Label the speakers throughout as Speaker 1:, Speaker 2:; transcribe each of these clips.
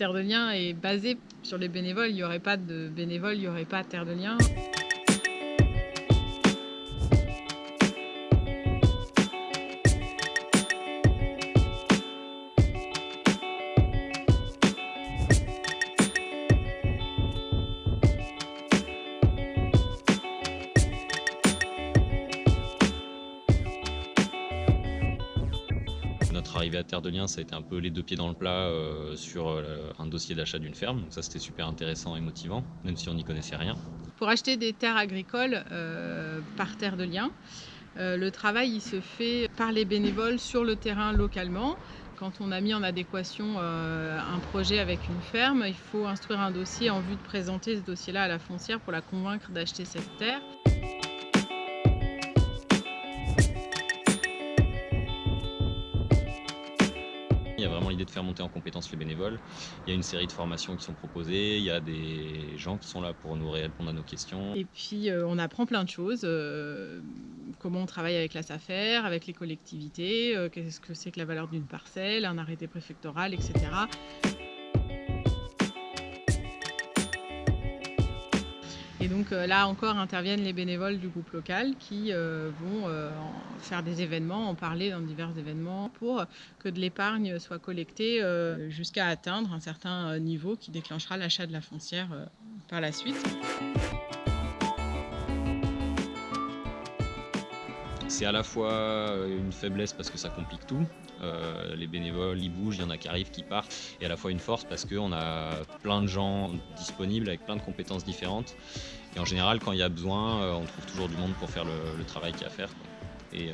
Speaker 1: Terre de Liens est basée sur les bénévoles. Il n'y aurait pas de bénévoles, il n'y aurait pas Terre de Liens.
Speaker 2: Notre arrivée à Terre de Liens, ça a été un peu les deux pieds dans le plat euh, sur euh, un dossier d'achat d'une ferme. Donc ça, c'était super intéressant et motivant, même si on n'y connaissait rien.
Speaker 1: Pour acheter des terres agricoles euh, par Terre de Liens, le travail il se fait par les bénévoles sur le terrain localement. Quand on a mis en adéquation un projet avec une ferme, il faut instruire un dossier en vue de présenter ce dossier-là à la foncière pour la convaincre d'acheter cette terre.
Speaker 2: Il y a vraiment l'idée de faire monter en compétence les bénévoles. Il y a une série de formations qui sont proposées, il y a des gens qui sont là pour nous répondre à nos questions.
Speaker 1: Et puis euh, on apprend plein de choses, euh, comment on travaille avec la SAFER, avec les collectivités, euh, qu'est-ce que c'est que la valeur d'une parcelle, un arrêté préfectoral, etc. Et donc euh, là encore interviennent les bénévoles du groupe local qui euh, vont euh, faire des événements, en parler dans divers événements pour que de l'épargne soit collectée jusqu'à atteindre un certain niveau qui déclenchera l'achat de la foncière par la suite.
Speaker 2: C'est à la fois une faiblesse parce que ça complique tout. les bénévoles, ils bougent, il y en a qui arrivent, qui partent. Et à la fois une force parce qu'on a plein de gens disponibles avec plein de compétences différentes. Et en général, quand il y a besoin, on trouve toujours du monde pour faire le, travail qu'il y a à faire. Et,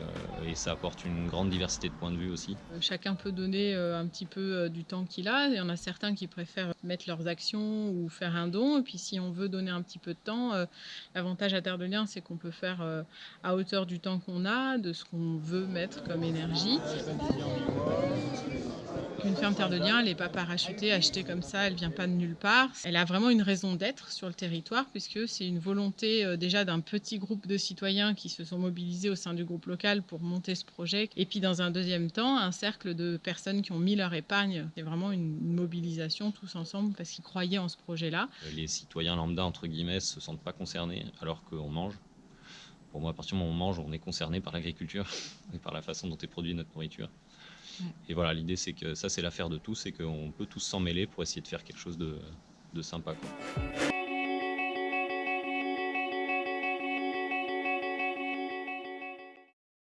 Speaker 2: ça apporte une grande diversité de points de vue aussi.
Speaker 1: Chacun peut donner un petit peu du temps qu'il a. Il y en a certains qui préfèrent mettre leurs actions ou faire un don. Et puis si on veut donner un petit peu de temps, l'avantage à Terre de Liens, c'est qu'on peut faire à hauteur du temps qu'on a, de ce qu'on veut mettre comme énergie. Une ferme Terre de Liens, elle n'est pas parachutée, achetée comme ça, elle ne vient pas de nulle part. Elle a vraiment une raison d'être sur le territoire puisque c'est une volonté déjà d'un petit groupe de citoyens qui se sont mobilisés au sein du groupe local pour monter ce projet. Et puis dans un deuxième temps, un cercle de personnes qui ont mis leur épargne. C'est vraiment une mobilisation tous ensemble parce qu'ils croyaient en ce projet-là.
Speaker 2: Les citoyens lambda, entre guillemets, se sentent pas concernés alors qu'on mange. Pour moi, à partir du moment où on mange, on est concerné par l'agriculture et par la façon dont est produite notre nourriture. Et voilà, l'idée c'est que ça c'est l'affaire de tous et qu'on peut tous s'en mêler pour essayer de faire quelque chose de, sympa.